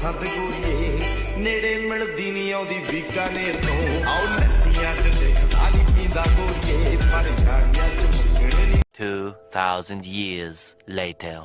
ਦੀ ਪਸੰਦ ਗੋਰੀਏ ਨੇੜੇ ਮਿਲਦੀ ਨਹੀਂ ਆਉਂਦੀ ਬੀਕਾਨੇਰ ਤੋਂ ਆਉ ਨੱਤੀਆਂ ਚ ਦੇਖਦਾ ਨਹੀਂ ਪੀਂਦਾ ਗੋਰੀਏ ਪਰ ਜਾਣੀਆਂ ਚ ਮੁੱਕਣ ਨਹੀਂ 2,000 years later.